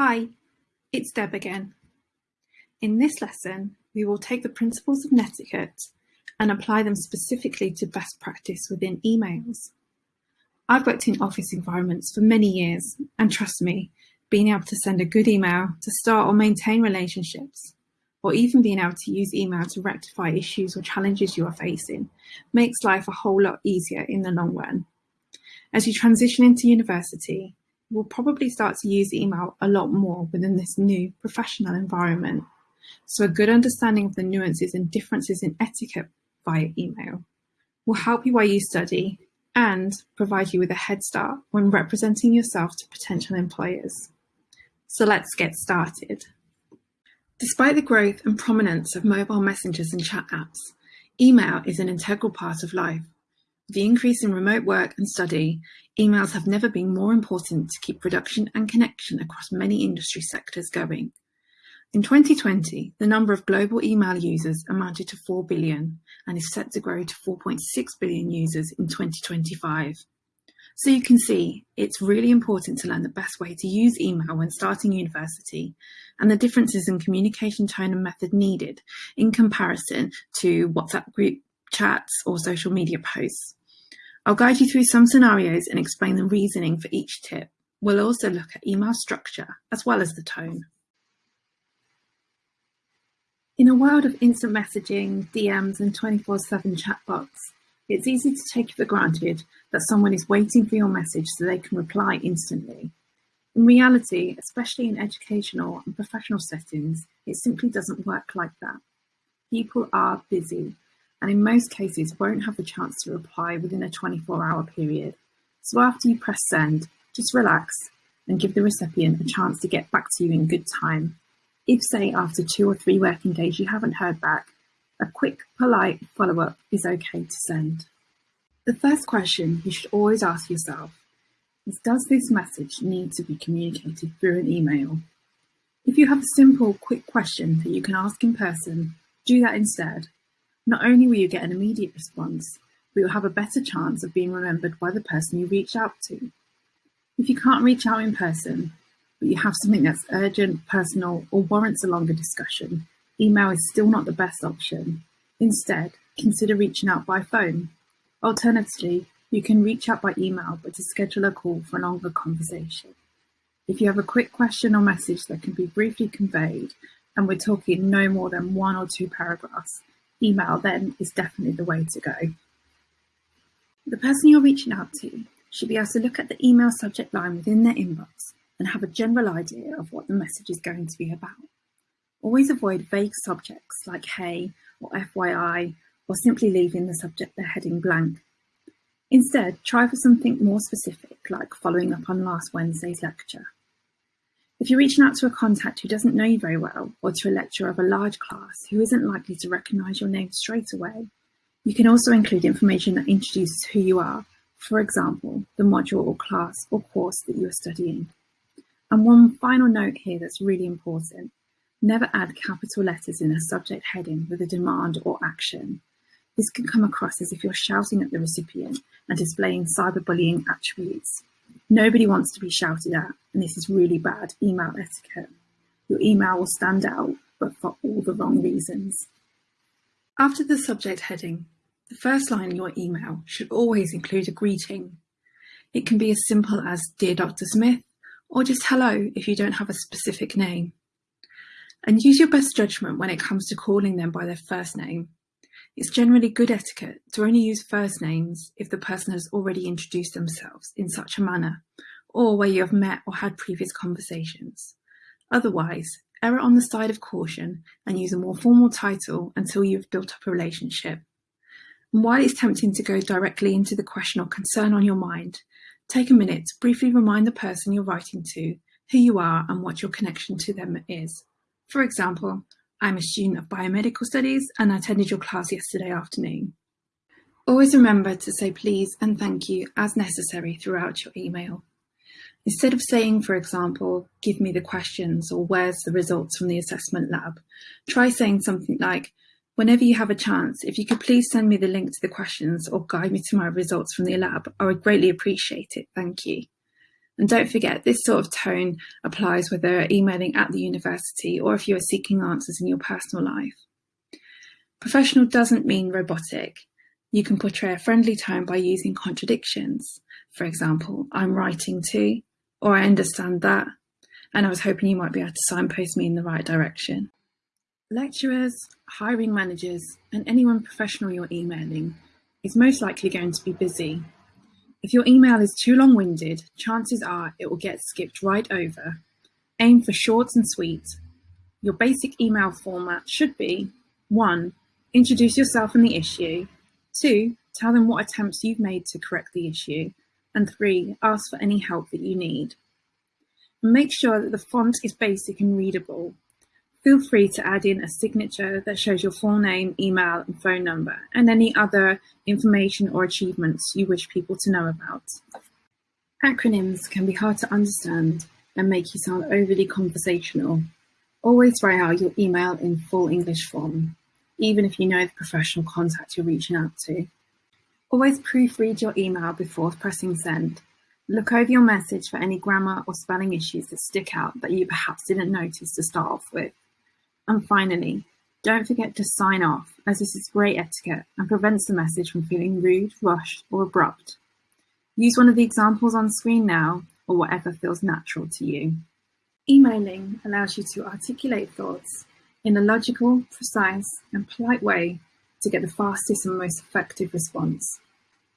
Hi, it's Deb again. In this lesson, we will take the principles of netiquette and apply them specifically to best practice within emails. I've worked in office environments for many years, and trust me, being able to send a good email to start or maintain relationships, or even being able to use email to rectify issues or challenges you are facing, makes life a whole lot easier in the long run. As you transition into university, will probably start to use email a lot more within this new professional environment. So a good understanding of the nuances and differences in etiquette via email will help you while you study and provide you with a head start when representing yourself to potential employers. So let's get started. Despite the growth and prominence of mobile messengers and chat apps, email is an integral part of life. The increase in remote work and study, emails have never been more important to keep production and connection across many industry sectors going. In 2020, the number of global email users amounted to 4 billion and is set to grow to 4.6 billion users in 2025. So you can see it's really important to learn the best way to use email when starting university and the differences in communication tone and method needed in comparison to WhatsApp group chats or social media posts. I'll guide you through some scenarios and explain the reasoning for each tip. We'll also look at email structure as well as the tone. In a world of instant messaging, DMs, and 24-7 chatbots, it's easy to take for granted that someone is waiting for your message so they can reply instantly. In reality, especially in educational and professional settings, it simply doesn't work like that. People are busy, and in most cases won't have the chance to reply within a 24-hour period. So after you press send, just relax and give the recipient a chance to get back to you in good time if, say, after two or three working days you haven't heard back, a quick, polite follow-up is okay to send. The first question you should always ask yourself is does this message need to be communicated through an email? If you have a simple, quick question that you can ask in person, do that instead. Not only will you get an immediate response, but you'll have a better chance of being remembered by the person you reach out to. If you can't reach out in person, but you have something that's urgent, personal, or warrants a longer discussion, email is still not the best option. Instead, consider reaching out by phone. Alternatively, you can reach out by email, but to schedule a call for a longer conversation. If you have a quick question or message that can be briefly conveyed, and we're talking no more than one or two paragraphs, email then is definitely the way to go. The person you're reaching out to should be able to look at the email subject line within their inbox and have a general idea of what the message is going to be about. Always avoid vague subjects like hey or FYI or simply leaving the subject the heading blank. Instead, try for something more specific like following up on last Wednesday's lecture. If you're reaching out to a contact who doesn't know you very well or to a lecturer of a large class who isn't likely to recognise your name straight away, you can also include information that introduces who you are, for example, the module or class or course that you are studying. And one final note here that's really important. Never add capital letters in a subject heading with a demand or action. This can come across as if you're shouting at the recipient and displaying cyberbullying attributes. Nobody wants to be shouted at, and this is really bad email etiquette. Your email will stand out, but for all the wrong reasons. After the subject heading, the first line in your email should always include a greeting. It can be as simple as Dear Dr. Smith, or just hello if you don't have a specific name. And use your best judgment when it comes to calling them by their first name. It's generally good etiquette to only use first names if the person has already introduced themselves in such a manner, or where you have met or had previous conversations. Otherwise, err on the side of caution and use a more formal title until you've built up a relationship. And while it's tempting to go directly into the question or concern on your mind, Take a minute to briefly remind the person you're writing to who you are and what your connection to them is. For example, I'm a student of biomedical studies and I attended your class yesterday afternoon. Always remember to say please and thank you as necessary throughout your email. Instead of saying, for example, give me the questions or where's the results from the assessment lab, try saying something like, Whenever you have a chance, if you could please send me the link to the questions or guide me to my results from the lab, I would greatly appreciate it. Thank you. And don't forget, this sort of tone applies whether you're emailing at the university or if you are seeking answers in your personal life. Professional doesn't mean robotic. You can portray a friendly tone by using contradictions. For example, I'm writing to, or I understand that, and I was hoping you might be able to signpost me in the right direction. Lecturers, hiring managers, and anyone professional you're emailing is most likely going to be busy. If your email is too long-winded, chances are it will get skipped right over. Aim for short and sweet. Your basic email format should be 1. Introduce yourself and the issue. 2. Tell them what attempts you've made to correct the issue. And 3. Ask for any help that you need. Make sure that the font is basic and readable. Feel free to add in a signature that shows your full name, email, and phone number, and any other information or achievements you wish people to know about. Acronyms can be hard to understand and make you sound overly conversational. Always write out your email in full English form, even if you know the professional contact you're reaching out to. Always proofread your email before pressing send. Look over your message for any grammar or spelling issues that stick out that you perhaps didn't notice to start off with. And finally, don't forget to sign off, as this is great etiquette and prevents the message from feeling rude, rushed, or abrupt. Use one of the examples on screen now, or whatever feels natural to you. Emailing allows you to articulate thoughts in a logical, precise, and polite way to get the fastest and most effective response.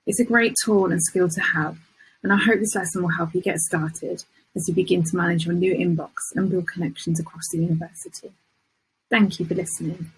It's a great tool and skill to have, and I hope this lesson will help you get started as you begin to manage your new inbox and build connections across the university. Thank you for listening.